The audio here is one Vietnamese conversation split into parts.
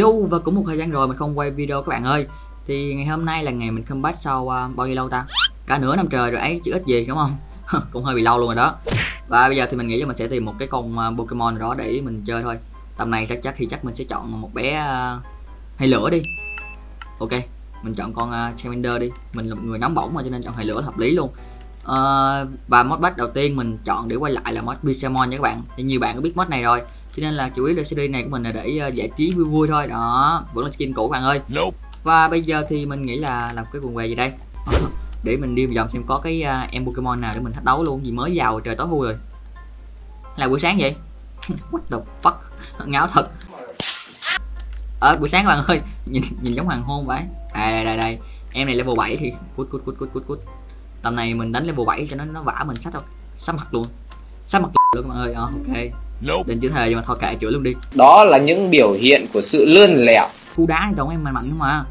Yo và cũng một thời gian rồi mình không quay video các bạn ơi. Thì ngày hôm nay là ngày mình comeback sau uh, bao nhiêu lâu ta? Cả nửa năm trời rồi ấy chứ ít gì đúng không? Cũng hơi bị lâu luôn rồi đó. Và bây giờ thì mình nghĩ là mình sẽ tìm một cái con uh, Pokemon đó để mình chơi thôi. Tầm này chắc chắc thì chắc mình sẽ chọn một bé uh, hay lửa đi. Ok mình chọn con uh, Charmander đi. Mình là một người nóng bỏng mà cho nên chọn hay lửa là hợp lý luôn. Uh, Và mod bắt đầu tiên mình chọn để quay lại là mod Pixelmon nha các bạn. Thì nhiều bạn có biết mod này rồi cho nên là chủ yếu là series này của mình là để uh, giải trí vui vui thôi. Đó vẫn là skin cũ các bạn ơi. Nope. và bây giờ thì mình nghĩ là làm cái quần què gì đây? Để mình đi vòng xem có cái uh, em Pokemon nào để mình thách đấu luôn vì mới vào trời tối thui rồi. Là buổi sáng vậy? What the fuck? Ngáo thật. Ở ờ, buổi sáng các bạn ơi nhìn nhìn giống hoàng hôn vậy. À đây đây đây. Em này level 7 thì cút cút cút cút cút cút. Tầm này mình đánh level 7 cho nó nó vả mình sắp mặt luôn. Sắp mặt luôn các bạn ơi. À, ok Nope. định chữ thề nhưng mà thôi kệ chửi luôn đi. Đó là những biểu hiện của sự lươn lẹo. khu đá thì tổng em mạnh mạnh không mà.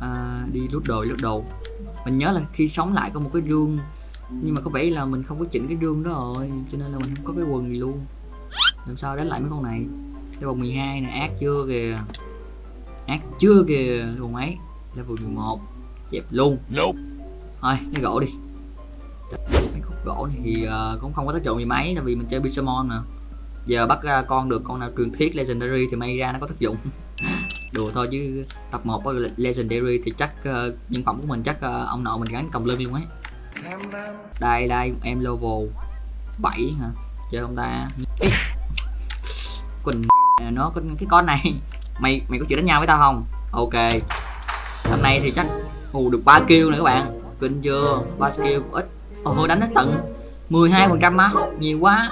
À, đi lút đồ lút đồ mình nhớ là khi sống lại có một cái rương nhưng mà có vẻ là mình không có chỉnh cái rương đó rồi cho nên là mình không có cái quần gì luôn. Làm sao đánh lại mấy con này? Cái vòng 12 này ác chưa kìa. Ác chưa kìa vòng mấy level 11 dẹp luôn. Nope. thôi lấy gỗ đi. Mấy khúc gỗ này thì uh, cũng không có tác dụng gì mấy tại vì mình chơi Pixelmon mà giờ bắt ra con được con nào truyền thuyết legendary thì may ra nó có tác dụng. Đùa thôi chứ tập 1 có legendary thì chắc uh, nhân phẩm của mình chắc uh, ông nội mình gắn cầm lưng luôn ấy. Đây đây em level 7 hả? Chơi không ta? Ê, quỳnh ờ, nó có cái con này. Mày mày có chịu đánh nhau với tao không? Ok. Hôm nay thì chắc hù được ba kill nữa các bạn. Kinh chưa ba skill ít. Ồ đánh nó tận. 12 phần trăm máu nhiều quá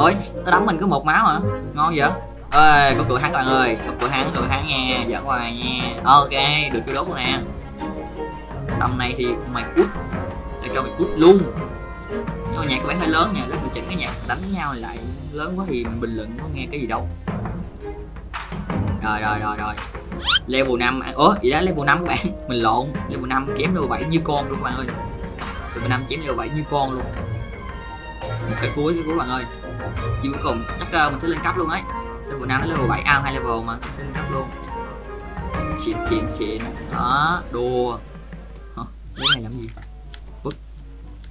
ôi, nó đấm mình cứ một máu hả? Ngon vậy? Ơi có cửa hắn các bạn ơi. Có cửa hắn cửa hắn nha. Giỡn hoài nha. Ok, được cái đốt luôn nè? Tầm này thì mày cút. Để cho mày cút luôn. Nhưng mà nhạc có vẻ hơi lớn nha. Lát mình chỉnh cái nhạc đánh nhau lại. Lớn quá thì mình bình luận có nghe cái gì đâu. Rồi rồi rồi rồi. Level 5 ủa vậy đó? Level 5 các bạn. Mình lộn. Level 5 chém level 7 như con luôn các bạn ơi. Level 5 chém level 7 như con luôn. Một cái cuối cái cuối bạn ơi chiêu cuối cùng chắc uh, mình sẽ lên cấp luôn ấy. Level 5 đến level 7 ao hai level mà chắc sẽ lên cấp luôn. Xịn xịn xịn. Đó đùa. Hả? cái này làm gì? Vứt.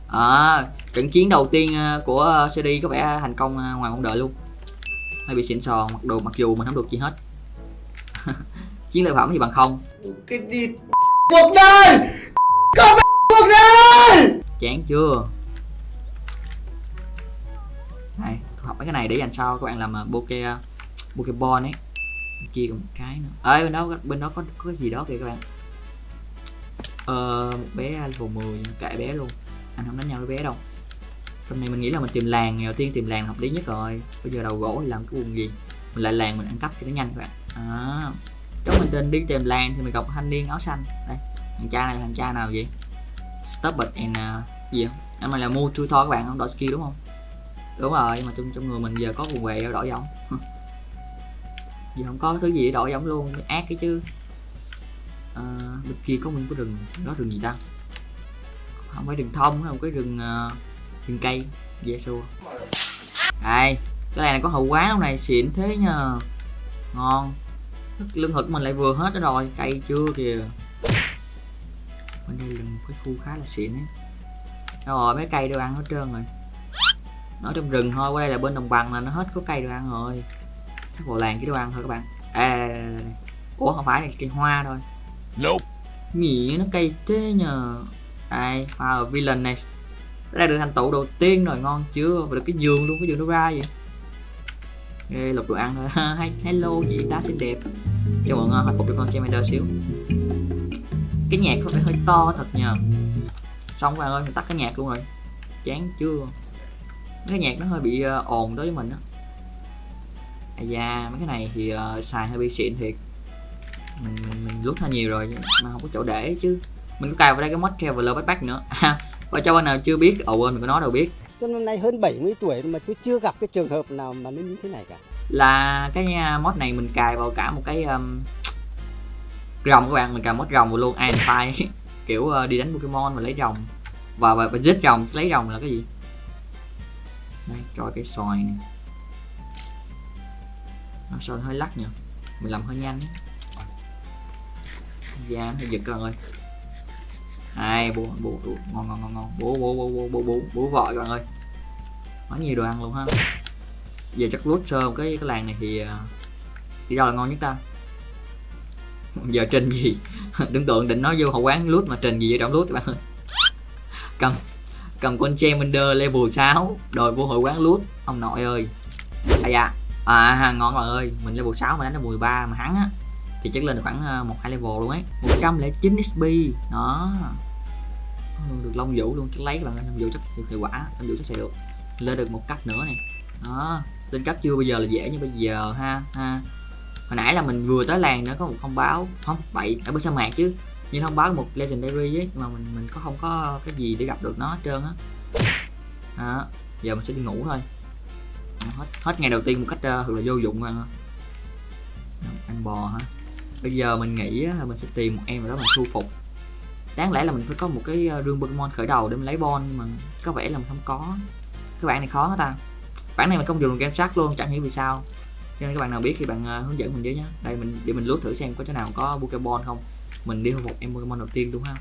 à trận chiến đầu tiên uh, của uh, CD có vẻ thành công uh, ngoài mong đợi luôn. Hơi bị xịn sò mặc đồ mặc dù mình không được gì hết. Chiến lợi phẩm thì bằng không. Cái đi cuộc đời. Có cuộc đời. chán chưa đây tôi học mấy cái này để dành sau các bạn làm uh, poke pokeball ấy. Bên kia còn một cái nữa. Ơi bên đó bên đó có có cái gì đó kìa các bạn. Ờ một bé level 10 kệ bé luôn. Anh không đánh nhau với bé đâu. Hôm nay mình nghĩ là mình tìm làng đầu tiên tìm làng hợp lý nhất rồi. Bây giờ đầu gỗ thì làm cái quần gì? Mình lại làng mình ăn cắp cho nó nhanh các bạn. À, nếu mình tên đi tìm làng thì mình gặp thanh niên áo xanh. Đây thằng cha này là thằng cha nào vậy? Stop it and uh, gì không? Anh này là mua chui thoa các bạn không? Đổi skill đúng không? Đúng rồi mà trong trong người mình giờ có quần què đổi giống. Giờ không có thứ gì để đổi giống luôn ác cái chứ. À, bên kia có nguyên cái rừng đó rừng gì ta? Không phải rừng thông không cái rừng uh, rừng cây dễ xua. Đây cái này, này có hậu quá lúc này xịn thế nhờ ngon. Lương thực mình lại vừa hết đó rồi cây chưa kìa. Bên đây là một cái khu khá là xịn ấy. Rồi mấy cây đều ăn hết trơn rồi nó trong rừng thôi qua đây là bên đồng bằng là nó hết có cây đồ ăn rồi. Chắc bộ làng cái đồ ăn thôi các bạn. À, đây, đây, đây, đây. ủa không phải là cây hoa thôi. Nope. nghĩa nó cây thế nhờ. Đây wow, villain này. Đây được thành tựu đầu tiên rồi ngon chưa? Và được cái giường luôn cái giường nó ra vậy. Ê, lục đồ ăn thôi. Hello chị ta xinh đẹp. Cho mọi người hồi phục cho con Charmander xíu. Cái nhạc có phải hơi to thật nhờ. Xong các bạn ơi mình tắt cái nhạc luôn rồi. Chán chưa cái nhạc nó hơi bị uh, ồn đối với mình á. À da mấy cái này thì uh, xài hơi bị xịn thiệt. Mình mình, mình lút hơi nhiều rồi mà không có chỗ để chứ. Mình có cài vào đây cái mod traveler backpack nữa. Và cho bạn nào chưa biết ồ quên mình có nói đâu biết. Tôi năm nay hơn 70 tuổi mà tôi chưa gặp cái trường hợp nào mà nó như thế này cả. là cái uh, mod này mình cài vào cả một cái um, rồng các bạn. Mình cài mod rồng vào luôn Iron Fire kiểu uh, đi đánh Pokemon và lấy rồng và, và, và giết rồng lấy rồng là cái gì đây cho cái xoài này. Nó sao hơi lắc nhỉ? Mình làm hơi nhanh da nó hơi giật con ơi. Hai, bố bố bố, ngon ngon ngon ngon. Bố bố bố bố bố bố bố vợ con ơi quá nhiều đồ ăn luôn ha. Giờ chắc lút sơ cái cái làng này thì à, thì đâu là ngon nhất ta? Giờ trình gì? Tưởng tượng định nói vô hậu quán lút mà trình gì vậy trong lút các bạn ơi. Cầm cầm con Charmander level 6 đòi vô hội quán loot. Ông nội ơi. Ai da. À ngon bạn ơi. Mình level 6 mà đánh level 13 mà hắn á thì chắc lên được khoảng ờ, một hai level luôn ấy. 109 XP đó. Ừ, được long vũ luôn. Chắc lấy các bạn long vũ chắc hiệu, hiệu quả. Long vũ chắc sẽ được lên được một cấp nữa này. Đó. Lên cấp chưa? Bây giờ là dễ như bây giờ ha ha. Hồi nãy là mình vừa tới làng nữa có một thông báo không bậy ở bên sa mạc chứ nhưng thông báo một legendary ấy nhưng mà mình mình có không có cái gì để gặp được nó hết trơn á. Đó giờ mình sẽ đi ngủ thôi. Hết hết ngày đầu tiên một cách uh, thật là vô dụng rồi ăn bò hả? Bây giờ mình nghĩ á, là mình sẽ tìm một em nào đó mình thu phục. Đáng lẽ là mình phải có một cái ờ, rương Pokemon khởi đầu để mình lấy bon nhưng mà có vẻ là mình không có. Cái bạn này khó hả ta? Bản này mình không dùng game sát luôn chẳng hiểu vì sao. Cho nên các bạn nào biết thì bạn uh, hướng dẫn mình với nhé đây mình để mình lướt thử xem có chỗ nào có Pokemon không mình đi thu phục em Pokemon đầu tiên đúng không?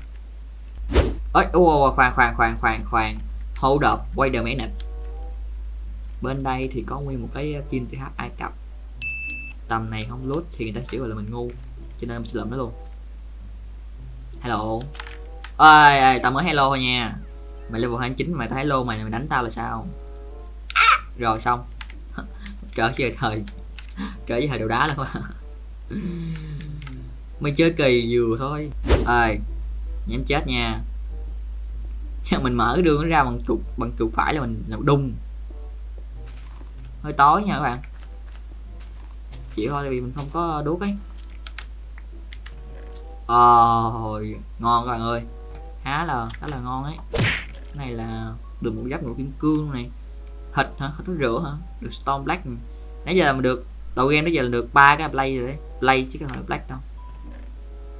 Ơi ô khoan khoan khoan khoan khoan. Hold up, wait a minute. Bên đây thì có nguyên một cái ờ, kim TH Ai Cập tầm này không lút thì người ta sẽ gọi là mình ngu, cho nên mình sẽ lượm nó luôn. Hello. Ơi ơi tao mới hello thôi nha. Mày level 29 mày tao hello mày mày đánh tao là sao? Rồi, xong. Trở về thời trở về thời đầu đá luôn các bạn mày chơi kỳ vừa thôi. Ơi nhắm chết nha. Mình mở cái đường nó ra bằng chuột bằng chuột phải là mình làm đung. Hơi tối nha các bạn. Chỉ thôi vì mình không có đuốc ấy. Ôi, ngon các bạn ơi. Há là khá là ngon ấy. Cái này là được một giáp ngũ kim cương này. Thịt hả? Thịt rửa hả? Được storm black. Nãy giờ mình được đầu game bây giờ là được ba cái play rồi đấy. Play chứ không phải black đâu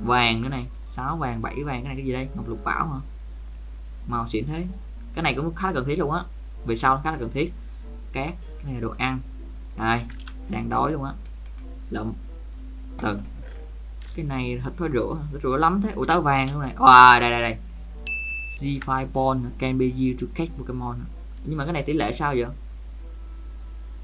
vàng cái này sáu vàng bảy vàng cái này cái gì đây? Ngọc lục bảo hả? Màu xịn thế. Cái này cũng khá là cần thiết luôn á. Về sau khá là cần thiết. Cát cái này là đồ ăn. Đây đang đói luôn á. Lụm. Từ. Cái này thịt phải rửa thịt rửa lắm thế. Ủa táo vàng luôn này. À, đây đây đây. G5 Bond can be used to catch Pokemon nhưng mà cái này tỷ lệ sao vậy?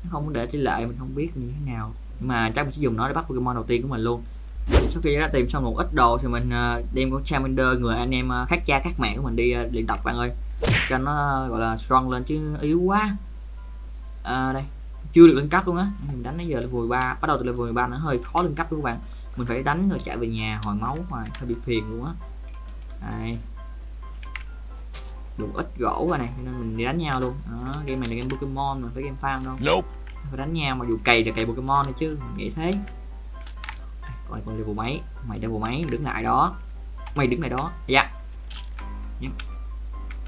Nó không có để tỷ lệ mình không biết như thế nào. Nhưng mà chắc mình sẽ dùng nó để bắt Pokemon đầu tiên của mình luôn sau khi đã tìm xong một ít đồ thì mình uh, đem con Charmander người anh em uh, khác cha khác mẹ của mình đi uh, luyện tập bạn ơi. Cho nó gọi là strong lên chứ yếu quá. À, đây chưa được lên cấp luôn á. Mình đánh đến giờ level 13 bắt đầu từ level 13 nó hơi khó lên cấp luôn các bạn. Mình phải đánh rồi chạy về nhà hồi máu hoài hơi bị phiền luôn á. Đây. Đủ ít gỗ rồi này nên mình đi đánh nhau luôn. Đó game này là game Pokemon mà phải game farm đâu. Nope. phải đánh nhau mà dù cày là cày Pokemon thôi chứ mình nghĩ thế coi con level mấy. Mày level mấy? Đứng lại đó. Mày đứng lại đó. Dạ.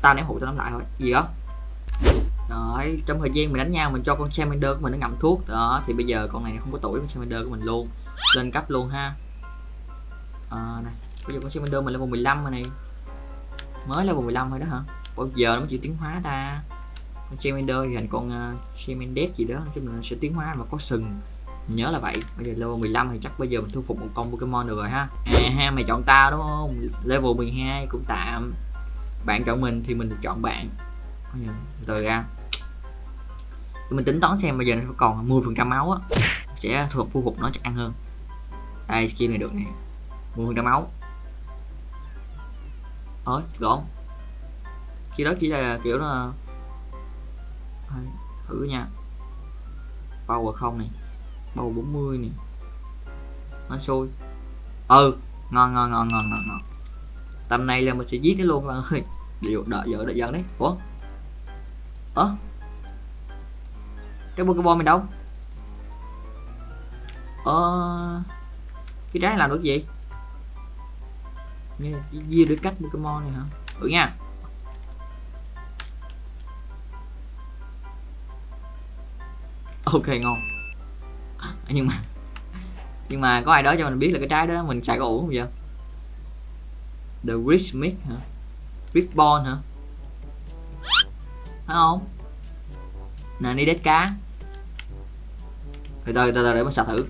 Tao ném hụ tao nắm lại thôi. Gì đó? Đấy, trong thời gian mình đánh nhau mình cho con Charmander của mình nó ngậm thuốc. Đó thì bây giờ con này không có tuổi con Charmander của mình luôn. Lên cấp luôn ha. À, này. Bây giờ con Charmander mình level 15 rồi này. Mới level 15 thôi đó hả? Bao giờ nó mới chịu tiến hóa ta. Con Charmander thì thành con uh, Charmander gì đó. Chứ mình sẽ tiến hóa mà có sừng nhớ là vậy bây giờ level 15 thì chắc bây giờ mình thu phục một con Pokemon được rồi ha. À ha, mày chọn tao đúng không? Level 12 cũng tạm. Bạn chọn mình thì mình chọn bạn. Từ ra. Mình tính toán xem bây giờ nó còn 10 phần trăm máu á, sẽ thuộc thu phục nó chắc ăn hơn. Đây skin này được nè. 10 phần trăm máu. Ơi gọn khi đó chỉ là kiểu là thử nha. Power không này bầu 40 này nó xôi ừ ngon ngon ngon ngon ngon ngon. Tầm này là mình sẽ giết nó luôn bạn ơi điều đợi giờ đợi giờ đấy. Ủa? Ơ? Cái pokemon mình đâu? Ờ cái trái làm được gì? Như chia được cách pokemon này hả? Ừ nha. Ok, ngon. nhưng mà nhưng mà có ai đó cho mình biết là cái trái đó mình xài có ủ không vậy? The rich mix hả? Rich ball hả? Phải không? Nè đi đết cá. Từ từ từ từ để mình xả thử.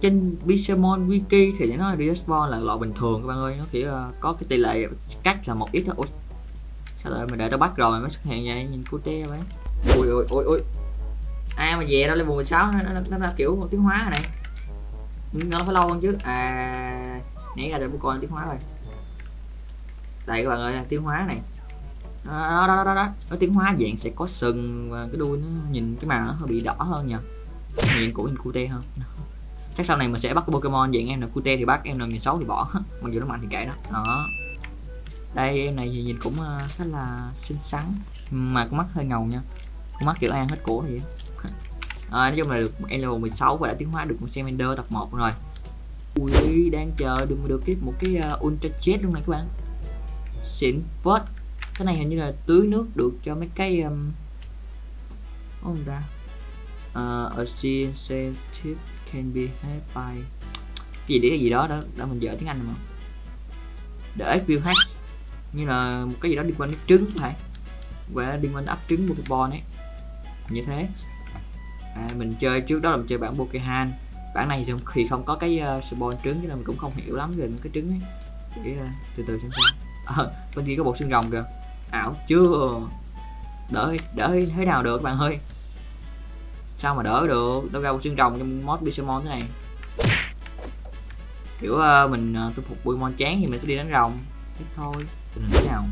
Trên Pixelmon Wiki thì nó là respawn là loại bình thường các bạn ơi. Nó chỉ uh, ờ, có cái tỷ lệ cắt là một ít thôi. Ui sao lại mình để tao bắt rồi mà mới xuất hiện vậy? Nhìn cute vậy ui ui ui ui ai mà về đâu level 16 nó, nó, nó, nó kiểu tiến hóa này. Nó phải lâu hơn chứ. À nãy ra được một con tiến hóa rồi. Đây các bạn ơi tiến hóa này. Đó đó đó đó, đó. nó tiến hóa dạng sẽ có sừng và cái đuôi nó nhìn cái màu nó hơi bị đỏ hơn nhờ. Nhìn cũ nhìn cute hơn. Chắc sau này mình sẽ bắt cái Pokemon dạng em là cute thì bắt em là nhìn xấu thì bỏ. Mặc dù nó mạnh thì kệ đó. Đó. Đây em này thì nhìn cũng ờ, khá là xinh xắn. Mà con mắt hơi ngầu nha. Con mắt kiểu an hết cổ vậy à, nói chung là được em level 16 và đã tiến hóa được con Salamander tập 1 rồi. Ui đang chờ được được cái một cái uh, ultra chết luôn này các bạn. Xịn phết. Cái này hình như là tưới nước được cho mấy cái um, không ra uh, ờ, a sensitive can be had by cái gì đấy cái gì đó đó đã mình dở tiếng anh mà. Để view hack như là một cái gì đó liên quan đến trứng phải và liên quan đến ấp trứng bò ấy. Như thế à, mình chơi trước đó là mình chơi bản Pokemon bản này thì không có cái ờ, uh, spawn trứng cho nên mình cũng không hiểu lắm về những cái trứng ấy. Để uh, từ từ xem sao. Ờ bên kia có bộ xương rồng kìa. Ảo chưa. Đỡ đỡ thế nào được các bạn ơi? Sao mà đỡ được? Đâu ra bộ xương rồng trong mod Pokemon thế này. Kiểu uh, mình uh, tôi phục Pokemon chán thì mình sẽ đi đánh rồng. Thế thôi. Tình hình thế nào?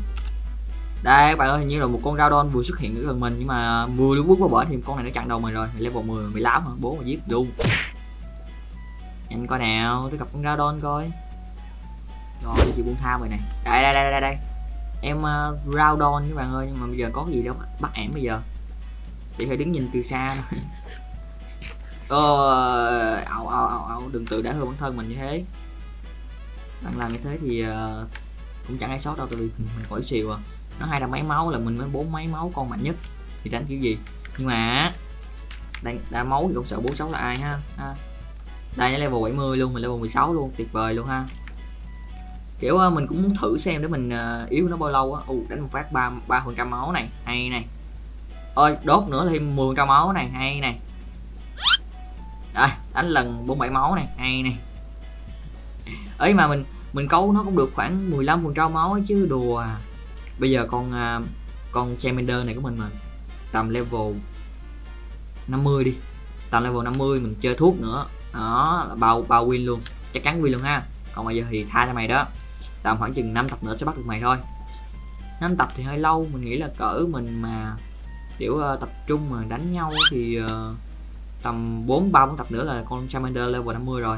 Đây các bạn ơi hình như là một con Radon vừa xuất hiện ở gần mình nhưng mà vừa lúc bước vào bển thì con này nó chặn đầu mình rồi. Level 10 mười láo hả? Bố mà giết luôn nhanh coi nào tôi gặp con Radon coi. Rồi chị buông tha rồi này? Đây đây đây đây đây. Em uh, Radon các bạn ơi nhưng mà bây giờ có cái gì đâu bắt ẻm bây giờ. Chị phải đứng nhìn từ xa thôi. Ờ ảo ảo ảo ảo đừng tự đã hư bản thân mình như thế. Bạn làm như thế thì uh, cũng chẳng ai sót đâu tại vì mình, mình khỏi xìu à nó hai là mấy máu là mình mới bốn mấy máu con mạnh nhất. Thì đánh kiểu gì? Nhưng mà đang đa máu thì không sợ bố sáu là ai ha, ha. đây nó level 70 luôn mình level 16 luôn tuyệt vời luôn ha. Kiểu uh, mình cũng muốn thử xem để mình uh, yếu nó bao lâu á. Uh, đánh một phát ba ba phần trăm máu này hay này. Ơi đốt nữa thêm 10 trăm máu này hay này. Đây đánh lần 47 máu này hay này. Ấy mà mình mình câu nó cũng được khoảng 15 phần trăm máu ấy chứ đùa à bây giờ con uh, con Charmander này của mình mà tầm level 50 đi. Tầm level 50 mình chơi thuốc nữa. Đó là bao bao win luôn. Chắc chắn win luôn ha. Còn bây giờ thì tha cho mày đó. Tầm khoảng chừng 5 tập nữa sẽ bắt được mày thôi. 5 tập thì hơi lâu mình nghĩ là cỡ mình mà kiểu uh, tập trung mà đánh nhau thì uh, tầm 4 3 4 tập nữa là con Charmander level 50 rồi.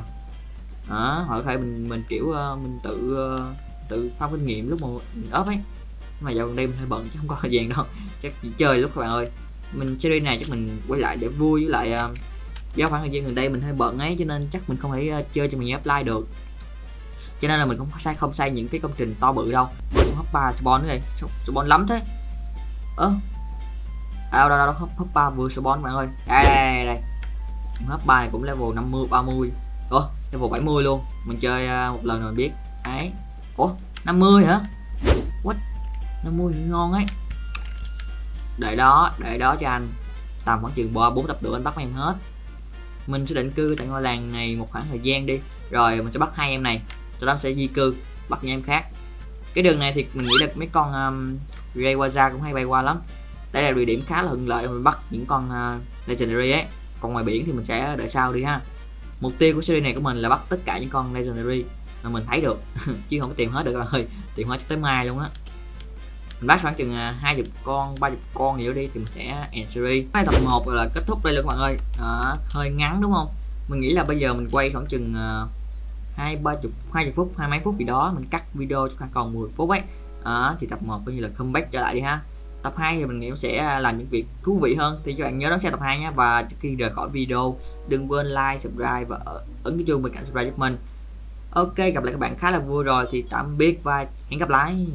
Đó hoặc có thể mình mình kiểu uh, mình tự uh, tự farm kinh nghiệm lúc mà mình ốp ấy mà dạo gần đây mình hơi bận chứ không có thời gian đâu. Chắc chỉ chơi lúc các bạn ơi. Mình series này chắc mình quay lại để vui với lại uh, do khoảng thời gian gần đây mình hơi bận ấy cho nên chắc mình không thể uh, chơi cho mình apply được. Cho nên là mình cũng sai không sai những cái công trình to bự đâu. Mình hấp ba spawn nữa rồi. Spawn lắm thế. Ơ. À, đâu đâu đâu hấp ba vừa spawn các bạn ơi. À, đây đây. Đây, đây. hấp ba này cũng level 50 30 ủa level 70 luôn. Mình chơi uh, một lần rồi biết. Ấy. Ủa 50 hả? 50 thì ngon ấy. Để đó để đó cho anh. Tầm khoảng chừng ba bốn tập nữa anh bắt em hết. Mình sẽ định cư tại ngôi làng này một khoảng thời gian đi. Rồi mình sẽ bắt hai em này. Sau đó sẽ di cư bắt những em khác. Cái đường này thì mình nghĩ là mấy con um, Rayquaza cũng hay bay qua lắm. Đây là địa điểm khá là thuận lợi mình bắt những con uh, legendary ấy. Còn ngoài biển thì mình sẽ đợi sau đi ha. Mục tiêu của series này của mình là bắt tất cả những con legendary mà mình thấy được. Chứ không có tìm hết được các bạn ơi tìm hết cho tới mai luôn á mình bắt khoảng chừng à, hai chục con ba chục con gì đó đi thì mình sẽ end series. Cái tập 1 là kết thúc đây luôn các bạn ơi. À, hơi ngắn đúng không? Mình nghĩ là bây giờ mình quay khoảng chừng à, hai ba chục hai chục phút hai mấy phút gì đó mình cắt video cho khoảng còn 10 phút ấy. À, thì tập 1 coi như là comeback trở lại đi ha. Tập 2 thì mình nghĩ sẽ làm những việc thú vị hơn. Thì các bạn nhớ đón xem tập 2 nhé. Và trước khi rời khỏi video đừng quên like subscribe và ấn cái chuông bên cạnh subscribe giúp mình. Ok gặp lại các bạn khá là vui rồi. Thì tạm biệt và hẹn gặp lại.